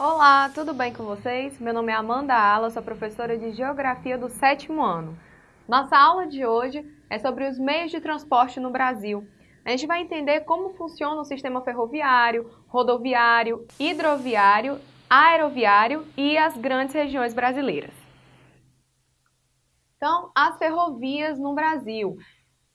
Olá, tudo bem com vocês? Meu nome é Amanda Ala, sou professora de Geografia do sétimo ano. Nossa aula de hoje é sobre os meios de transporte no Brasil. A gente vai entender como funciona o sistema ferroviário, rodoviário, hidroviário, aeroviário e as grandes regiões brasileiras. Então, as ferrovias no Brasil.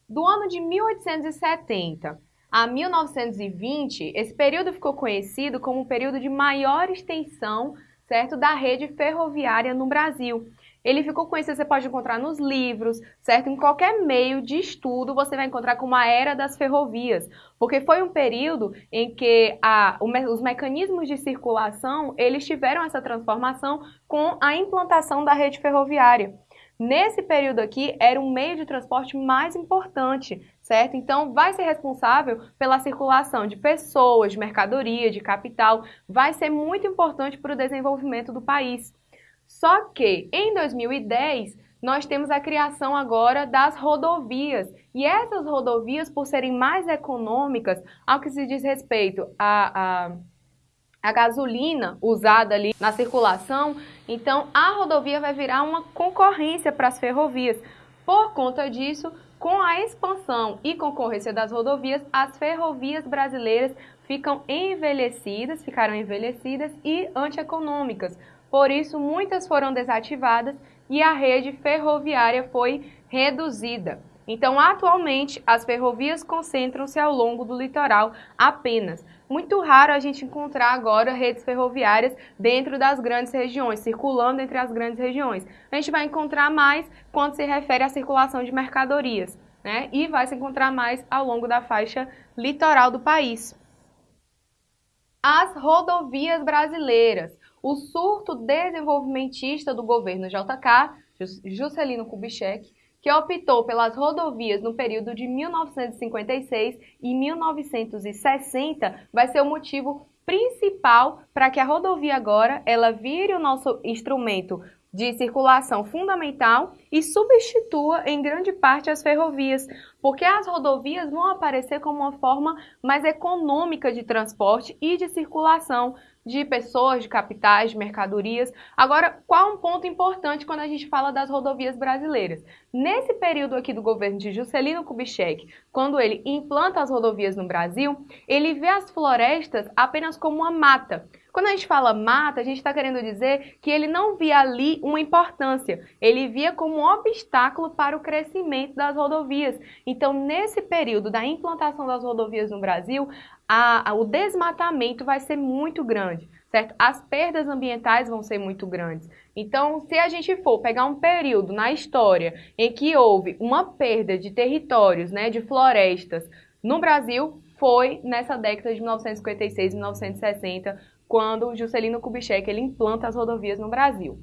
Do ano de 1870 a 1920, esse período ficou conhecido como o período de maior extensão certo, da rede ferroviária no Brasil. Ele ficou conhecido, você pode encontrar nos livros, certo? Em qualquer meio de estudo você vai encontrar como a era das ferrovias, porque foi um período em que a, os mecanismos de circulação, eles tiveram essa transformação com a implantação da rede ferroviária. Nesse período aqui, era o meio de transporte mais importante, certo? Então, vai ser responsável pela circulação de pessoas, de mercadoria, de capital, vai ser muito importante para o desenvolvimento do país. Só que, em 2010, nós temos a criação agora das rodovias. E essas rodovias, por serem mais econômicas, ao que se diz respeito a, a a gasolina usada ali na circulação, então a rodovia vai virar uma concorrência para as ferrovias. Por conta disso, com a expansão e concorrência das rodovias, as ferrovias brasileiras ficam envelhecidas, ficaram envelhecidas e antieconômicas. Por isso, muitas foram desativadas e a rede ferroviária foi reduzida. Então, atualmente, as ferrovias concentram-se ao longo do litoral apenas. Muito raro a gente encontrar agora redes ferroviárias dentro das grandes regiões, circulando entre as grandes regiões. A gente vai encontrar mais quando se refere à circulação de mercadorias, né? E vai se encontrar mais ao longo da faixa litoral do país. As rodovias brasileiras. O surto desenvolvimentista do governo JK, Juscelino Kubitschek, que optou pelas rodovias no período de 1956 e 1960, vai ser o motivo principal para que a rodovia agora ela vire o nosso instrumento de circulação fundamental e substitua em grande parte as ferrovias, porque as rodovias vão aparecer como uma forma mais econômica de transporte e de circulação de pessoas, de capitais, de mercadorias. Agora, qual um ponto importante quando a gente fala das rodovias brasileiras? Nesse período aqui do governo de Juscelino Kubitschek, quando ele implanta as rodovias no Brasil, ele vê as florestas apenas como uma mata. Quando a gente fala mata, a gente está querendo dizer que ele não via ali uma importância, ele via como um obstáculo para o crescimento das rodovias. Então, nesse período da implantação das rodovias no Brasil, a, a, o desmatamento vai ser muito grande, certo? As perdas ambientais vão ser muito grandes. Então, se a gente for pegar um período na história em que houve uma perda de territórios, né, de florestas no Brasil, foi nessa década de 1956 e 1960, quando Juscelino Kubitschek ele implanta as rodovias no Brasil.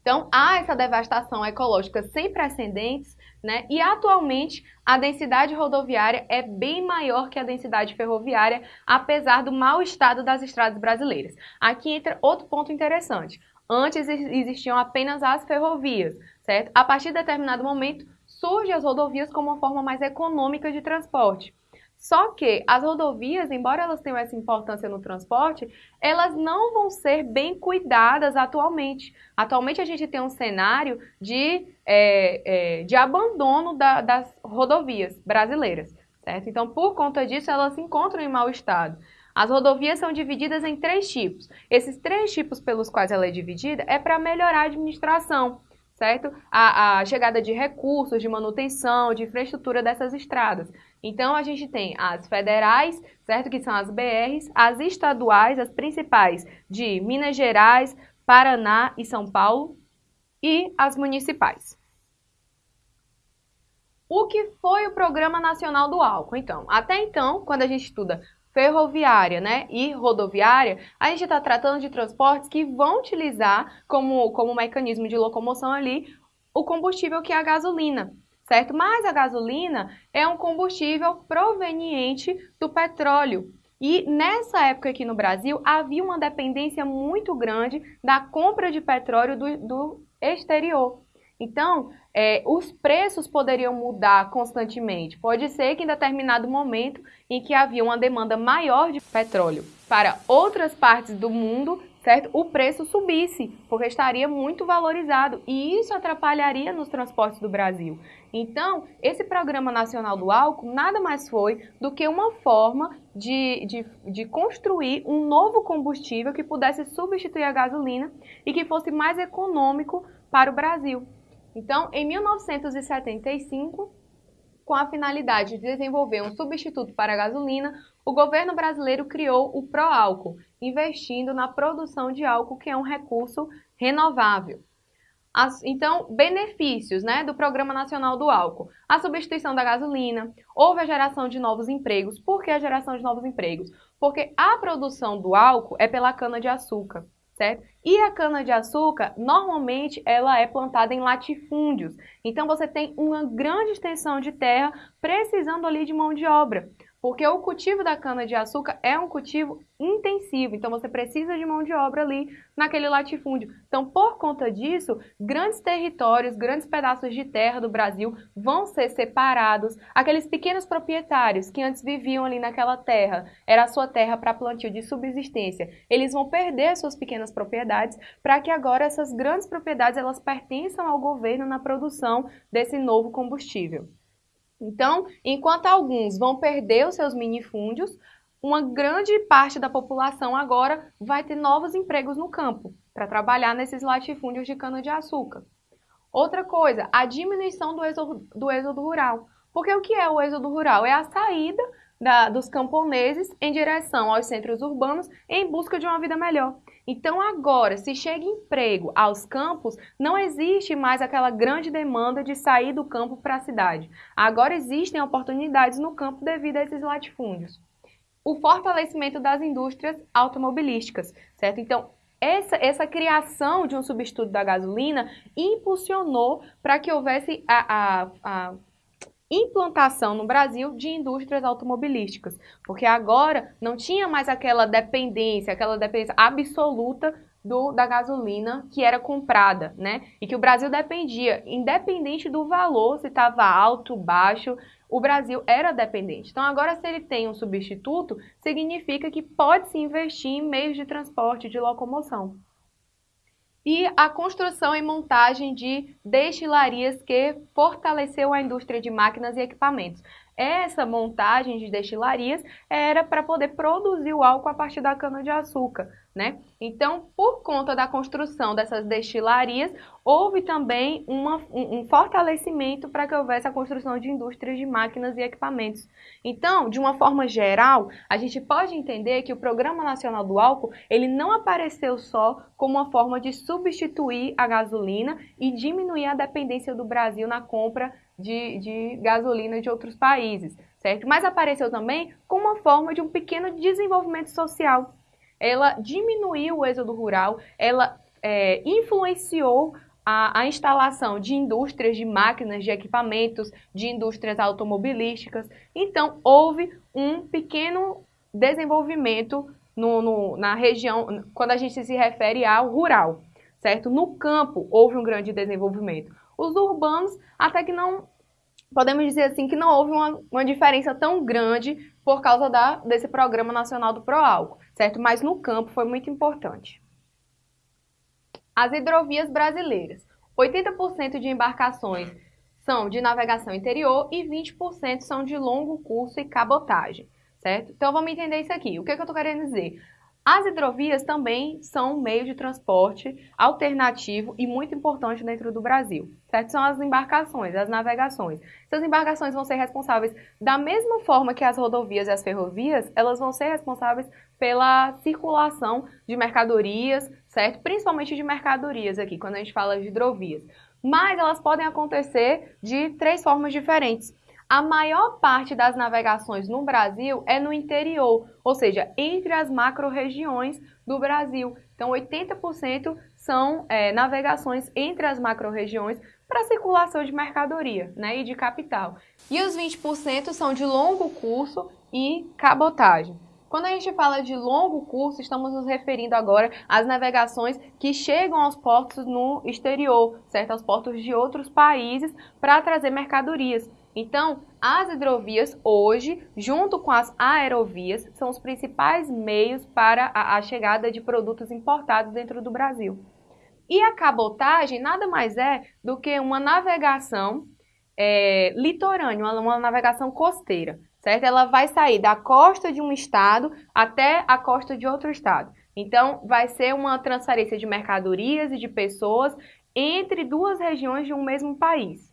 Então, há essa devastação ecológica sem precedentes, né? E atualmente a densidade rodoviária é bem maior que a densidade ferroviária, apesar do mau estado das estradas brasileiras. Aqui entra outro ponto interessante. Antes existiam apenas as ferrovias, certo? A partir de determinado momento, surgem as rodovias como uma forma mais econômica de transporte. Só que as rodovias, embora elas tenham essa importância no transporte, elas não vão ser bem cuidadas atualmente. Atualmente a gente tem um cenário de, é, é, de abandono da, das rodovias brasileiras, certo? Então, por conta disso, elas se encontram em mau estado. As rodovias são divididas em três tipos. Esses três tipos pelos quais ela é dividida é para melhorar a administração certo? A, a, chegada de recursos, de manutenção, de infraestrutura dessas estradas. Então, a gente tem as federais, certo? Que são as BRs, as estaduais, as principais de Minas Gerais, Paraná e São Paulo, e as municipais. O que foi o Programa Nacional do Álcool? Então, até então, quando a gente estuda ferroviária né, e rodoviária, a gente está tratando de transportes que vão utilizar como, como mecanismo de locomoção ali o combustível que é a gasolina, certo? Mas a gasolina é um combustível proveniente do petróleo. E nessa época aqui no Brasil havia uma dependência muito grande da compra de petróleo do, do exterior. Então, é, os preços poderiam mudar constantemente. Pode ser que em determinado momento em que havia uma demanda maior de petróleo para outras partes do mundo, certo? O preço subisse, porque estaria muito valorizado e isso atrapalharia nos transportes do Brasil. Então, esse Programa Nacional do Álcool nada mais foi do que uma forma de, de, de construir um novo combustível que pudesse substituir a gasolina e que fosse mais econômico para o Brasil. Então, em 1975, com a finalidade de desenvolver um substituto para a gasolina, o governo brasileiro criou o Proálcool, investindo na produção de álcool, que é um recurso renovável. As, então, benefícios né, do Programa Nacional do Álcool. A substituição da gasolina, houve a geração de novos empregos. Por que a geração de novos empregos? Porque a produção do álcool é pela cana-de-açúcar, certo? E a cana-de-açúcar, normalmente, ela é plantada em latifúndios. Então, você tem uma grande extensão de terra precisando ali de mão de obra. Porque o cultivo da cana-de-açúcar é um cultivo intensivo, então você precisa de mão de obra ali naquele latifúndio. Então, por conta disso, grandes territórios, grandes pedaços de terra do Brasil vão ser separados. Aqueles pequenos proprietários que antes viviam ali naquela terra, era a sua terra para plantio de subsistência, eles vão perder suas pequenas propriedades para que agora essas grandes propriedades elas pertençam ao governo na produção desse novo combustível. Então, enquanto alguns vão perder os seus minifúndios, uma grande parte da população agora vai ter novos empregos no campo para trabalhar nesses latifúndios de cana-de-açúcar. Outra coisa, a diminuição do êxodo, do êxodo rural. Porque o que é o êxodo rural? É a saída da, dos camponeses em direção aos centros urbanos em busca de uma vida melhor. Então, agora, se chega emprego aos campos, não existe mais aquela grande demanda de sair do campo para a cidade. Agora existem oportunidades no campo devido a esses latifúndios. O fortalecimento das indústrias automobilísticas, certo? Então, essa, essa criação de um substituto da gasolina impulsionou para que houvesse a, a, a implantação no Brasil de indústrias automobilísticas, porque agora não tinha mais aquela dependência, aquela dependência absoluta do, da gasolina que era comprada, né? E que o Brasil dependia, independente do valor, se estava alto, baixo, o Brasil era dependente. Então, agora, se ele tem um substituto, significa que pode se investir em meios de transporte, de locomoção e a construção e montagem de destilarias que fortaleceu a indústria de máquinas e equipamentos. Essa montagem de destilarias era para poder produzir o álcool a partir da cana-de-açúcar né? Então, por conta da construção dessas destilarias, houve também uma, um, um fortalecimento para que houvesse a construção de indústrias de máquinas e equipamentos. Então, de uma forma geral, a gente pode entender que o Programa Nacional do Álcool, ele não apareceu só como uma forma de substituir a gasolina e diminuir a dependência do Brasil na compra de, de gasolina de outros países, certo? Mas apareceu também como uma forma de um pequeno desenvolvimento social, ela diminuiu o êxodo rural, ela é, influenciou a, a, instalação de indústrias de máquinas, de equipamentos, de indústrias automobilísticas. Então, houve um pequeno desenvolvimento no, no, na região, quando a gente se refere ao rural, certo? No campo, houve um grande desenvolvimento. Os urbanos, até que não, podemos dizer assim, que não houve uma, uma diferença tão grande por causa da, desse Programa Nacional do Proálcool certo? Mas no campo foi muito importante. As hidrovias brasileiras. 80% de embarcações são de navegação interior e 20% são de longo curso e cabotagem, certo? Então vamos entender isso aqui. O que, é que eu estou querendo dizer? As hidrovias também são um meio de transporte alternativo e muito importante dentro do Brasil, certo? São as embarcações, as navegações. Essas embarcações vão ser responsáveis da mesma forma que as rodovias e as ferrovias, elas vão ser responsáveis pela circulação de mercadorias, certo? Principalmente de mercadorias aqui, quando a gente fala de hidrovias. Mas elas podem acontecer de três formas diferentes. A maior parte das navegações no Brasil é no interior, ou seja, entre as macro-regiões do Brasil. Então, 80% são é, navegações entre as macro-regiões para circulação de mercadoria né, e de capital. E os 20% são de longo curso e cabotagem. Quando a gente fala de longo curso, estamos nos referindo agora às navegações que chegam aos portos no exterior, certo? Aos portos de outros países para trazer mercadorias. Então, as hidrovias hoje, junto com as aerovias, são os principais meios para a, a chegada de produtos importados dentro do Brasil. E a cabotagem nada mais é do que uma navegação é, litorânea, uma, uma navegação costeira, certo? Ela vai sair da costa de um estado até a costa de outro estado. Então, vai ser uma transferência de mercadorias e de pessoas entre duas regiões de um mesmo país.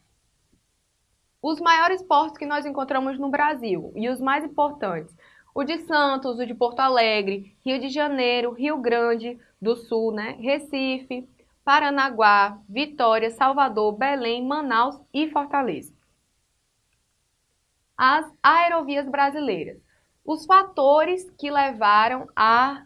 Os maiores portos que nós encontramos no Brasil e os mais importantes, o de Santos, o de Porto Alegre, Rio de Janeiro, Rio Grande do Sul, né? Recife, Paranaguá, Vitória, Salvador, Belém, Manaus e Fortaleza. As aerovias brasileiras. Os fatores que levaram a,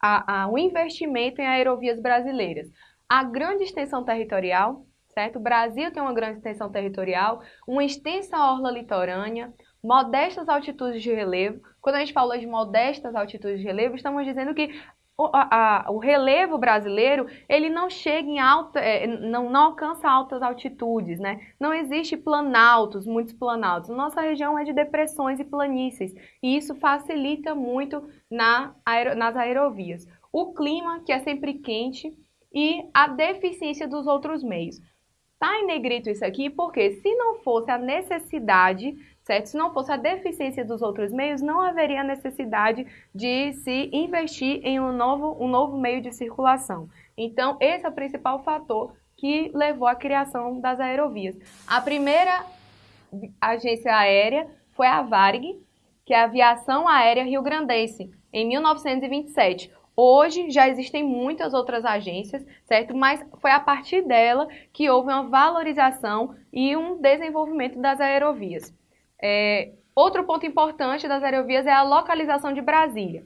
a, ao investimento em aerovias brasileiras. A grande extensão territorial, certo? O Brasil tem uma grande extensão territorial, uma extensa orla litorânea, modestas altitudes de relevo. Quando a gente fala de modestas altitudes de relevo, estamos dizendo que o, a, o relevo brasileiro ele não chega em alta, é, não, não alcança altas altitudes, né? Não existe planaltos, muitos planaltos. Nossa região é de depressões e planícies e isso facilita muito na nas aerovias. O clima, que é sempre quente, e a deficiência dos outros meios. Tá em negrito isso aqui porque se não fosse a necessidade, certo? Se não fosse a deficiência dos outros meios, não haveria necessidade de se investir em um novo, um novo meio de circulação. Então, esse é o principal fator que levou à criação das aerovias. A primeira agência aérea foi a Varig, que é a Aviação Aérea Rio Grandense, em 1927. Hoje já existem muitas outras agências, certo? Mas foi a partir dela que houve uma valorização e um desenvolvimento das aerovias. É, outro ponto importante das aerovias é a localização de Brasília.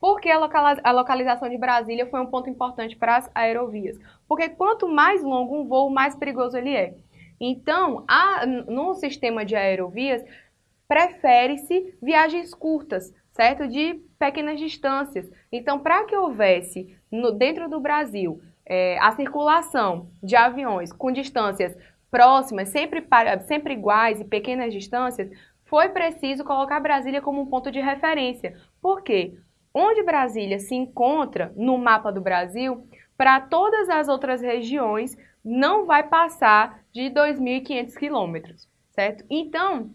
Por que a, localização de Brasília foi um ponto importante para as aerovias? Porque quanto mais longo um voo, mais perigoso ele é. Então, a, no sistema de aerovias, prefere-se viagens curtas, certo? De pequenas distâncias. Então, para que houvesse no, dentro do Brasil é, a circulação de aviões com distâncias próximas, sempre, sempre iguais e pequenas distâncias, foi preciso colocar Brasília como um ponto de referência. Por quê? Onde Brasília se encontra no mapa do Brasil, para todas as outras regiões não vai passar de 2.500 quilômetros, certo? Então,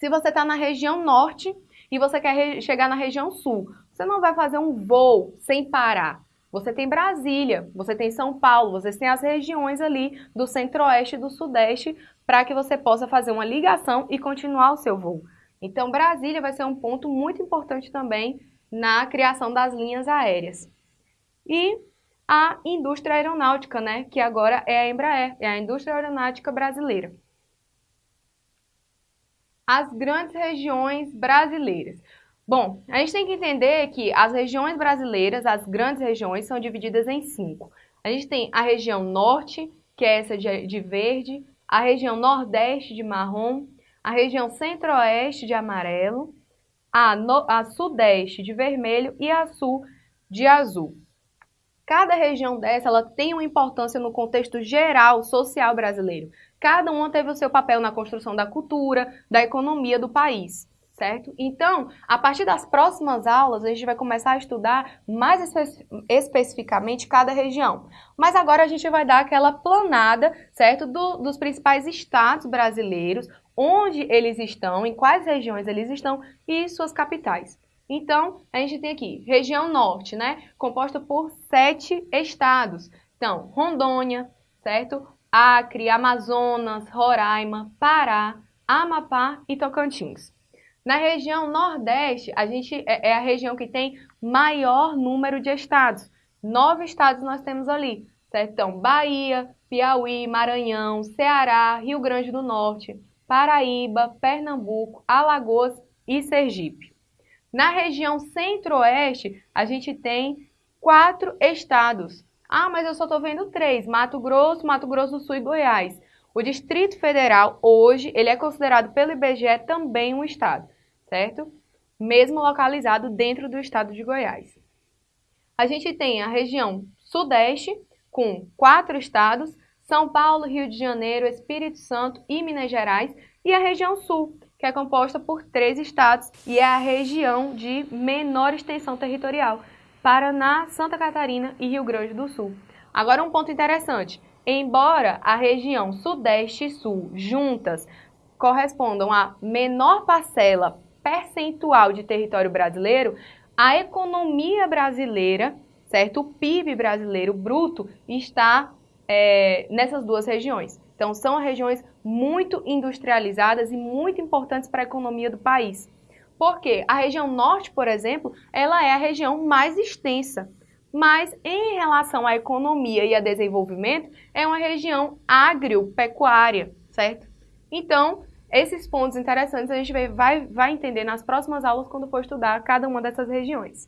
se você está na região norte, e você quer chegar na região sul. Você não vai fazer um voo sem parar. Você tem Brasília, você tem São Paulo, você tem as regiões ali do centro-oeste e do sudeste para que você possa fazer uma ligação e continuar o seu voo. Então, Brasília vai ser um ponto muito importante também na criação das linhas aéreas. E a indústria aeronáutica, né, que agora é a Embraer, é a indústria aeronáutica brasileira as grandes regiões brasileiras. Bom, a gente tem que entender que as regiões brasileiras, as grandes regiões, são divididas em cinco. A gente tem a região norte, que é essa de, de verde, a região nordeste de marrom, a região centro-oeste de amarelo, a, no, a sudeste de vermelho e a sul de azul. Cada região dessa ela tem uma importância no contexto geral social brasileiro. Cada uma teve o seu papel na construção da cultura, da economia do país, certo? Então, a partir das próximas aulas, a gente vai começar a estudar mais espe especificamente cada região. Mas agora a gente vai dar aquela planada, certo? Do, dos principais estados brasileiros, onde eles estão, em quais regiões eles estão e suas capitais. Então, a gente tem aqui região norte, né? Composta por sete estados. Então, Rondônia, certo? Acre, Amazonas, Roraima, Pará, Amapá e Tocantins. Na região Nordeste, a gente é, é a região que tem maior número de estados. Nove estados nós temos ali, certo? Então, Bahia, Piauí, Maranhão, Ceará, Rio Grande do Norte, Paraíba, Pernambuco, Alagoas e Sergipe. Na região Centro-Oeste, a gente tem quatro estados, ah, mas eu só estou vendo três: Mato Grosso, Mato Grosso do Sul e Goiás. O Distrito Federal, hoje, ele é considerado pelo IBGE também um estado, certo? Mesmo localizado dentro do estado de Goiás. A gente tem a região Sudeste, com quatro estados, São Paulo, Rio de Janeiro, Espírito Santo e Minas Gerais, e a região sul, que é composta por três estados e é a região de menor extensão territorial: Paraná, Santa Catarina e Rio Grande do Sul. Agora, um ponto interessante: embora a região Sudeste e Sul juntas correspondam à menor parcela percentual de território brasileiro, a economia brasileira, certo? O PIB brasileiro bruto está é, nessas duas regiões. Então, são regiões muito industrializadas e muito importantes para a economia do país. Porque a região norte, por exemplo, ela é a região mais extensa. Mas em relação à economia e a desenvolvimento, é uma região agropecuária, certo? Então, esses pontos interessantes a gente vai, vai entender nas próximas aulas quando for estudar cada uma dessas regiões.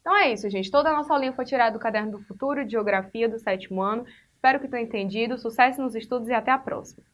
Então é isso, gente. Toda a nossa aulinha foi tirada do Caderno do Futuro de Geografia do sétimo ano. Espero que tenham entendido. Sucesso nos estudos e até a próxima!